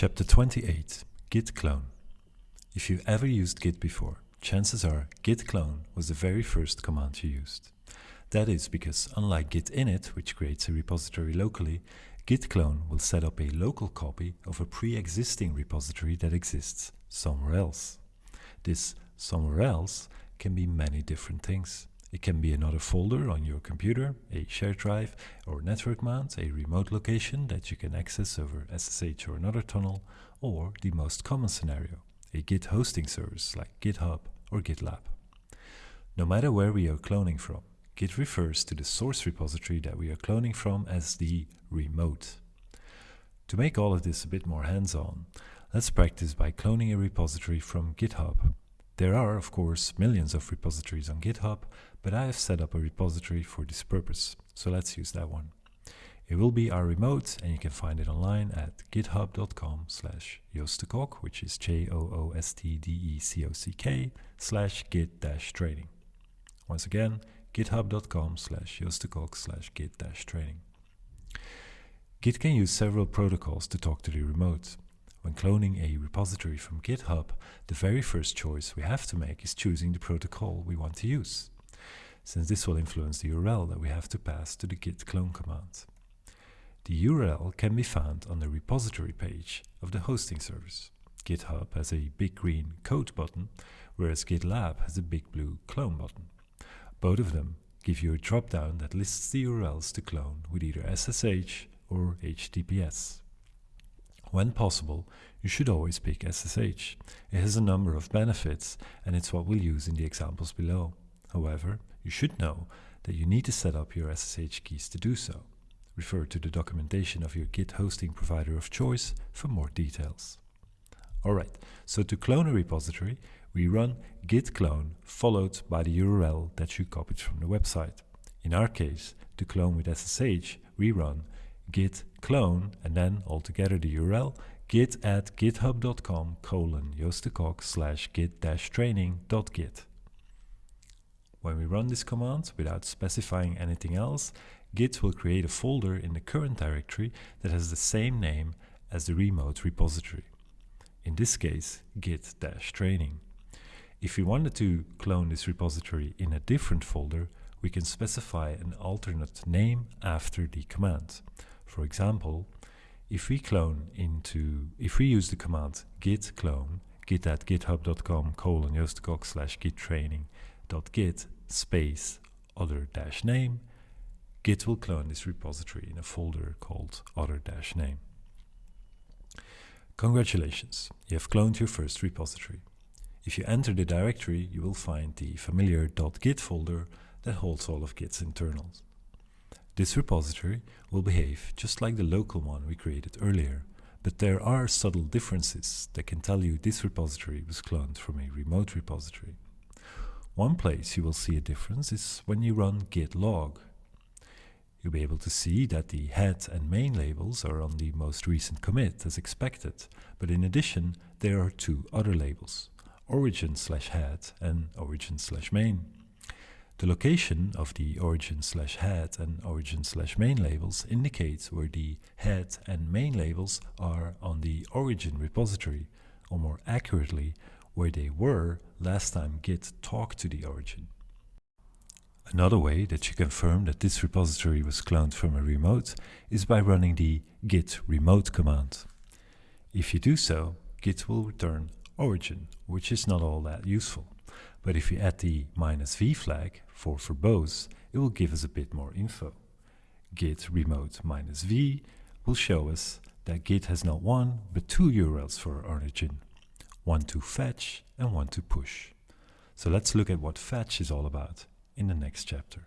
Chapter 28 Git Clone If you ever used Git before, chances are git clone was the very first command you used. That is because unlike git init, which creates a repository locally, git clone will set up a local copy of a pre-existing repository that exists somewhere else. This somewhere else can be many different things. It can be another folder on your computer, a shared drive or network mount, a remote location that you can access over SSH or another tunnel, or the most common scenario, a Git hosting service like GitHub or GitLab. No matter where we are cloning from, Git refers to the source repository that we are cloning from as the remote. To make all of this a bit more hands-on, let's practice by cloning a repository from GitHub. There are, of course, millions of repositories on GitHub, but I have set up a repository for this purpose, so let's use that one. It will be our remote, and you can find it online at github.com slash joostdecock, which is J-O-O-S-T-D-E-C-O-C-K slash git dash training. Once again, github.com slash joostdecock slash git dash training. Git can use several protocols to talk to the remote. When cloning a repository from GitHub, the very first choice we have to make is choosing the protocol we want to use, since this will influence the URL that we have to pass to the git clone command. The URL can be found on the repository page of the hosting service. GitHub has a big green code button, whereas GitLab has a big blue clone button. Both of them give you a drop-down that lists the URLs to clone with either SSH or HTTPS. When possible, you should always pick SSH. It has a number of benefits and it's what we'll use in the examples below. However, you should know that you need to set up your SSH keys to do so. Refer to the documentation of your Git hosting provider of choice for more details. Alright, so to clone a repository, we run git clone followed by the URL that you copied from the website. In our case, to clone with SSH, we run git clone and then altogether the URL git at github.com colon joostdecock slash git dash training dot git. When we run this command without specifying anything else, Git will create a folder in the current directory that has the same name as the remote repository. In this case, git-training. If we wanted to clone this repository in a different folder, we can specify an alternate name after the command. For example, if we clone into, if we use the command git clone, git at github.com colon joostdecock slash git training dot git space other dash name, Git will clone this repository in a folder called other dash name. Congratulations, you have cloned your first repository. If you enter the directory, you will find the familiar dot .git folder that holds all of Git's internals. This repository will behave just like the local one we created earlier, but there are subtle differences that can tell you this repository was cloned from a remote repository. One place you will see a difference is when you run git log You'll be able to see that the head and main labels are on the most recent commit as expected, but in addition there are two other labels, origin slash head and origin slash main. The location of the origin slash head and origin slash main labels indicates where the head and main labels are on the origin repository, or more accurately, where they were last time Git talked to the origin. Another way that you confirm that this repository was cloned from a remote is by running the git remote command. If you do so, Git will return origin, which is not all that useful. But if you add the minus "-v flag for verbose, it will give us a bit more info. git remote minus "-v will show us that Git has not one, but two URLs for origin, one to fetch and one to push. So let's look at what fetch is all about in the next chapter.